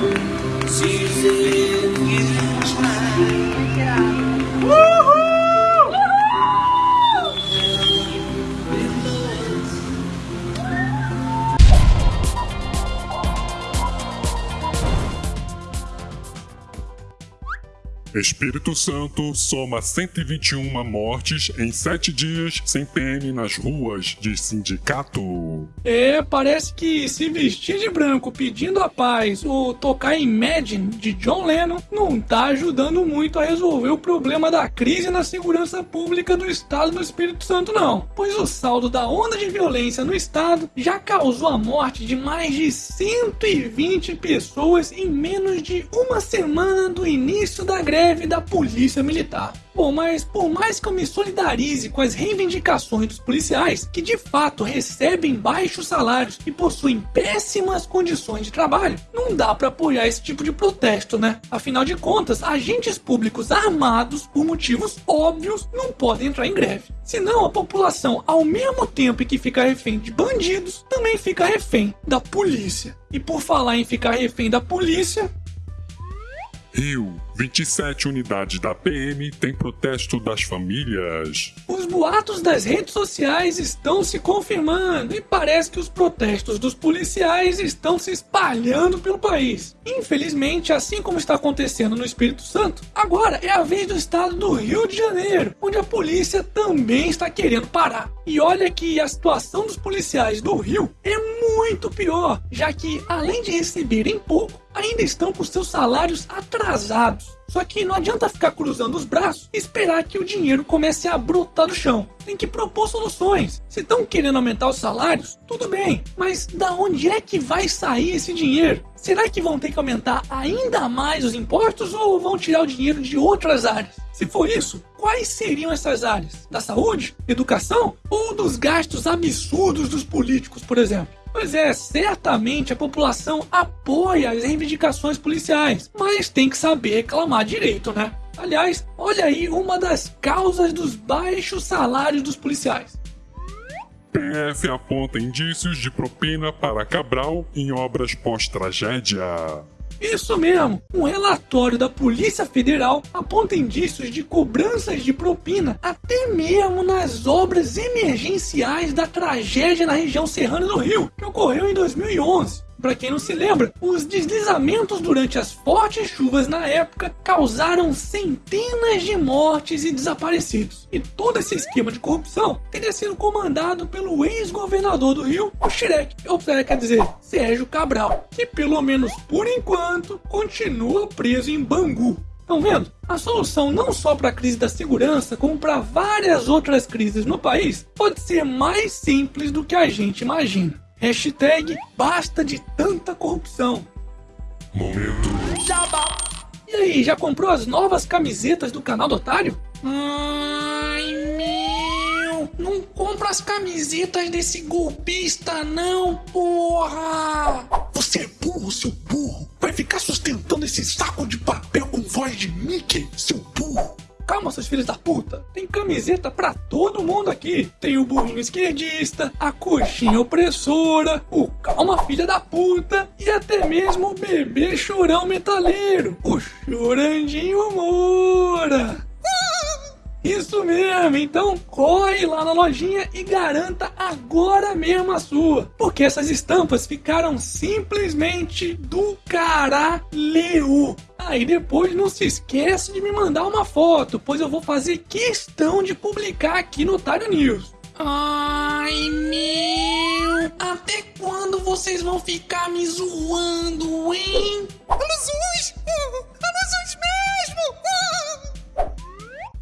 She's Espírito Santo soma 121 mortes em 7 dias sem PM nas ruas de sindicato. É, parece que se vestir de branco pedindo a paz ou tocar Imagine de John Lennon não tá ajudando muito a resolver o problema da crise na segurança pública do estado do Espírito Santo não. Pois o saldo da onda de violência no estado já causou a morte de mais de 120 pessoas em menos de uma semana do início da greve da polícia militar. Bom, mas por mais que eu me solidarize com as reivindicações dos policiais, que de fato recebem baixos salários e possuem péssimas condições de trabalho, não dá para apoiar esse tipo de protesto, né? Afinal de contas, agentes públicos armados, por motivos óbvios, não podem entrar em greve. Senão a população, ao mesmo tempo que fica refém de bandidos, também fica refém da polícia. E por falar em ficar refém da polícia, Rio, 27 unidades da PM têm protesto das famílias. Os boatos das redes sociais estão se confirmando e parece que os protestos dos policiais estão se espalhando pelo país. Infelizmente, assim como está acontecendo no Espírito Santo, agora é a vez do estado do Rio de Janeiro, onde a polícia também está querendo parar. E olha que a situação dos policiais do Rio é muito pior, já que além de receberem pouco, ainda estão com seus salários atrasados. Só que não adianta ficar cruzando os braços e esperar que o dinheiro comece a brotar do chão. Tem que propor soluções. Se estão querendo aumentar os salários, tudo bem, mas da onde é que vai sair esse dinheiro? Será que vão ter que aumentar ainda mais os impostos ou vão tirar o dinheiro de outras áreas? Se for isso, quais seriam essas áreas? Da saúde, educação ou dos gastos absurdos dos políticos, por exemplo? Pois é, certamente a população apoia as reivindicações policiais, mas tem que saber reclamar direito, né? Aliás, olha aí uma das causas dos baixos salários dos policiais. PF aponta indícios de propina para Cabral em obras pós-tragédia. Isso mesmo! Um relatório da Polícia Federal aponta indícios de cobranças de propina até mesmo nas obras emergenciais da tragédia na região serrana do Rio, que ocorreu em 2011. Para quem não se lembra, os deslizamentos durante as fortes chuvas na época causaram centenas de mortes e desaparecidos. E todo esse esquema de corrupção teria sido comandado pelo ex-governador do Rio, o Shrek, ou quer dizer, Sérgio Cabral, que pelo menos por enquanto continua preso em Bangu. Estão vendo? A solução não só para a crise da segurança, como para várias outras crises no país, pode ser mais simples do que a gente imagina. Hashtag basta de tanta corrupção. Momento. Jabá. E aí, já comprou as novas camisetas do canal do Otário? Ai, meu! Não compra as camisetas desse golpista, não, porra! Você é burro, seu burro! Vai ficar sustentando esse saco de papel com voz de Mickey, seu! Calma, seus filhos da puta. Tem camiseta pra todo mundo aqui. Tem o burrinho esquerdista, a coxinha opressora, o calma filha da puta e até mesmo o bebê chorão metaleiro, o chorandinho Moura. Isso mesmo, então corre lá na lojinha e garanta agora mesmo a sua, porque essas estampas ficaram simplesmente do caralho. Aí depois não se esquece de me mandar uma foto, pois eu vou fazer questão de publicar aqui no Otário News. Ai meu, até quando vocês vão ficar me zoando, hein?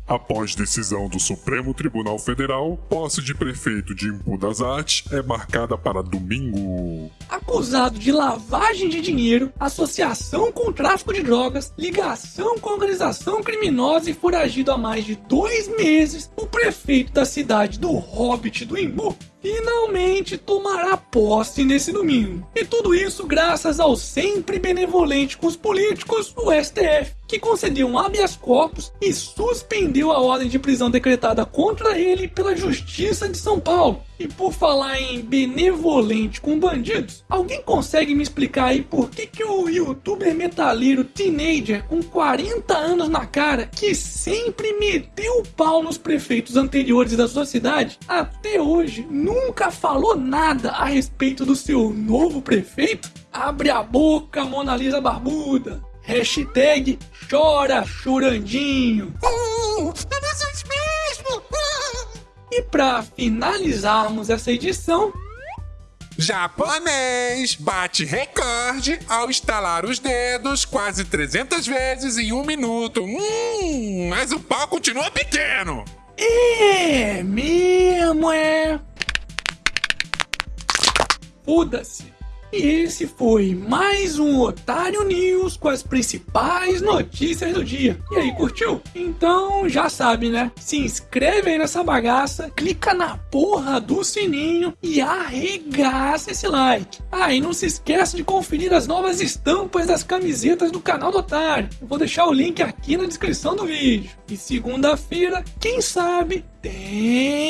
Após decisão do Supremo Tribunal Federal, posse de prefeito de Impu das Artes é marcada para domingo. Acusado de lavagem de dinheiro, associação com tráfico de drogas, ligação com organização criminosa e foragido há mais de dois meses, o prefeito da cidade do Hobbit do Imbu finalmente tomará posse nesse domingo. E tudo isso graças ao sempre benevolente com os políticos, o STF, que concedeu um habeas corpus e suspendeu a ordem de prisão decretada contra ele pela Justiça de São Paulo. E por falar em benevolente com bandidos, alguém consegue me explicar aí por que, que o youtuber metaleiro teenager com 40 anos na cara, que sempre meteu o pau nos prefeitos anteriores da sua cidade, até hoje nunca falou nada a respeito do seu novo prefeito? Abre a boca, Mona Lisa Barbuda. Hashtag chora chorandinho. E para finalizarmos essa edição, Japonês bate recorde ao estalar os dedos quase 300 vezes em um minuto. Hum, mas o pau continua pequeno. é mesmo, é. Foda-se. E esse foi mais um Otário News com as principais notícias do dia. E aí, curtiu? Então já sabe, né? Se inscreve aí nessa bagaça, clica na porra do sininho e arregaça esse like. Ah, e não se esqueça de conferir as novas estampas das camisetas do canal do Otário. Eu vou deixar o link aqui na descrição do vídeo. E segunda-feira, quem sabe, tem